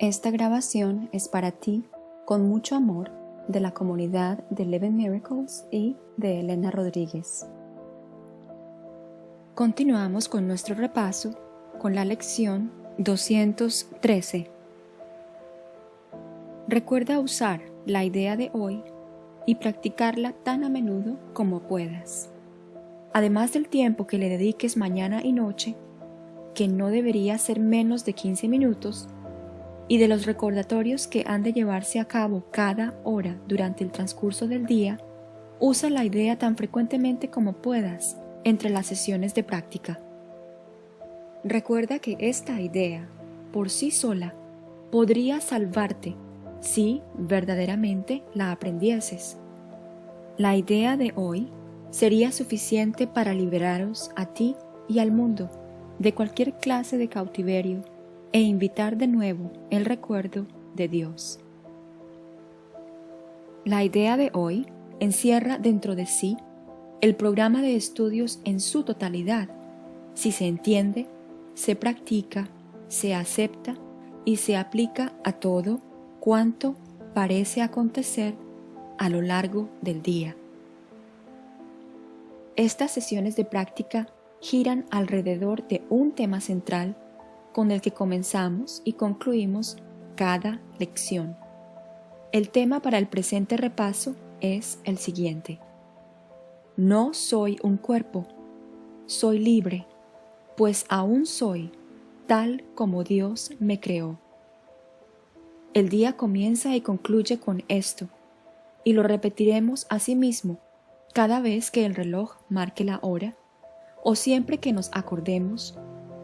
Esta grabación es para ti, con mucho amor, de la comunidad de Eleven Miracles y de Elena Rodríguez. Continuamos con nuestro repaso con la lección 213. Recuerda usar la idea de hoy y practicarla tan a menudo como puedas. Además del tiempo que le dediques mañana y noche, que no debería ser menos de 15 minutos, y de los recordatorios que han de llevarse a cabo cada hora durante el transcurso del día, usa la idea tan frecuentemente como puedas entre las sesiones de práctica. Recuerda que esta idea, por sí sola, podría salvarte si verdaderamente la aprendieses. La idea de hoy sería suficiente para liberaros a ti y al mundo de cualquier clase de cautiverio e invitar de nuevo el recuerdo de Dios. La idea de hoy encierra dentro de sí el programa de estudios en su totalidad, si se entiende, se practica, se acepta y se aplica a todo cuanto parece acontecer a lo largo del día. Estas sesiones de práctica giran alrededor de un tema central con el que comenzamos y concluimos cada lección. El tema para el presente repaso es el siguiente. No soy un cuerpo, soy libre, pues aún soy tal como Dios me creó. El día comienza y concluye con esto, y lo repetiremos a sí mismo cada vez que el reloj marque la hora, o siempre que nos acordemos,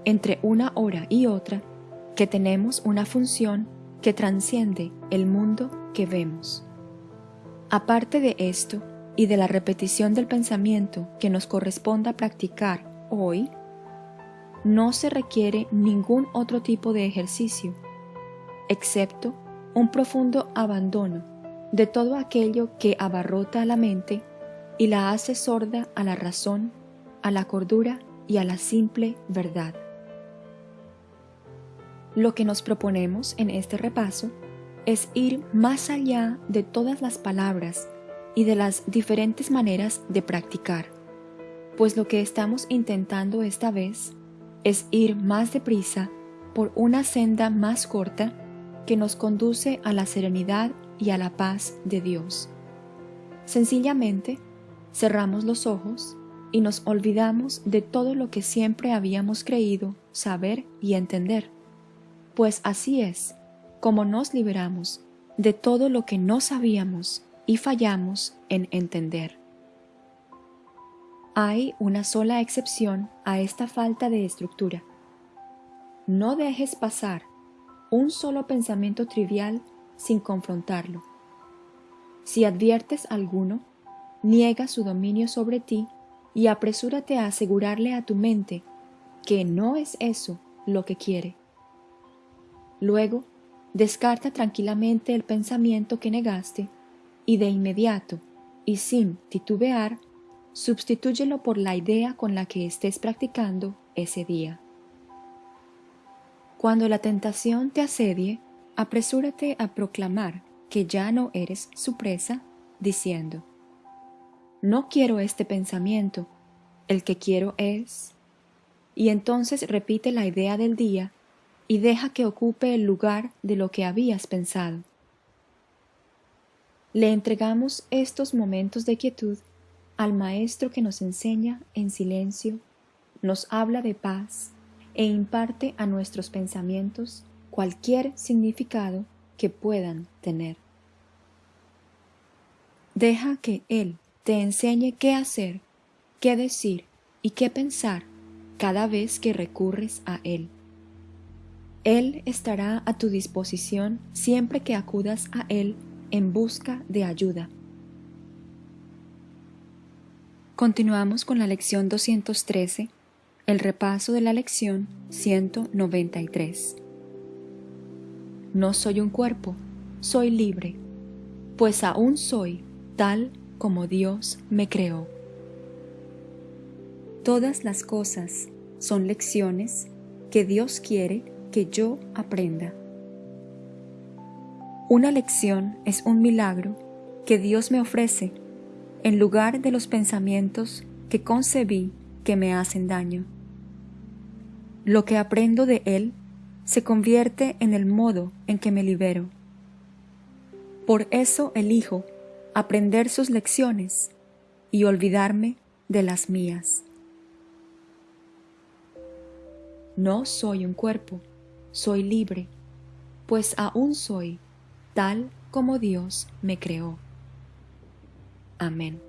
entre una hora y otra, que tenemos una función que transciende el mundo que vemos. Aparte de esto y de la repetición del pensamiento que nos corresponda practicar hoy, no se requiere ningún otro tipo de ejercicio, excepto un profundo abandono de todo aquello que abarrota la mente y la hace sorda a la razón, a la cordura y a la simple verdad. Lo que nos proponemos en este repaso es ir más allá de todas las palabras y de las diferentes maneras de practicar, pues lo que estamos intentando esta vez es ir más deprisa por una senda más corta que nos conduce a la serenidad y a la paz de Dios. Sencillamente, cerramos los ojos y nos olvidamos de todo lo que siempre habíamos creído saber y entender, pues así es como nos liberamos de todo lo que no sabíamos y fallamos en entender. Hay una sola excepción a esta falta de estructura. No dejes pasar un solo pensamiento trivial sin confrontarlo. Si adviertes alguno, niega su dominio sobre ti y apresúrate a asegurarle a tu mente que no es eso lo que quiere. Luego, descarta tranquilamente el pensamiento que negaste y de inmediato, y sin titubear, Substitúyelo por la idea con la que estés practicando ese día. Cuando la tentación te asedie, apresúrate a proclamar que ya no eres su presa, diciendo, No quiero este pensamiento, el que quiero es... Y entonces repite la idea del día y deja que ocupe el lugar de lo que habías pensado. Le entregamos estos momentos de quietud al Maestro que nos enseña en silencio, nos habla de paz e imparte a nuestros pensamientos cualquier significado que puedan tener. Deja que Él te enseñe qué hacer, qué decir y qué pensar cada vez que recurres a Él. Él estará a tu disposición siempre que acudas a Él en busca de ayuda. Continuamos con la lección 213, el repaso de la lección 193. No soy un cuerpo, soy libre, pues aún soy tal como Dios me creó. Todas las cosas son lecciones que Dios quiere que yo aprenda. Una lección es un milagro que Dios me ofrece en lugar de los pensamientos que concebí que me hacen daño. Lo que aprendo de Él se convierte en el modo en que me libero. Por eso elijo aprender sus lecciones y olvidarme de las mías. No soy un cuerpo, soy libre, pues aún soy tal como Dios me creó. Amén.